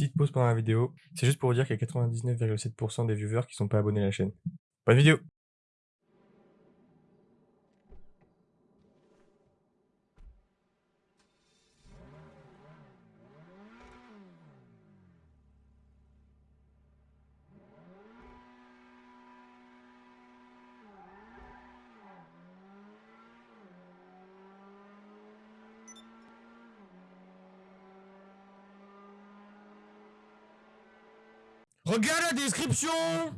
Petite pause pendant la vidéo, c'est juste pour vous dire qu'il y a 99,7% des viewers qui sont pas abonnés à la chaîne. Bonne vidéo Regarde la description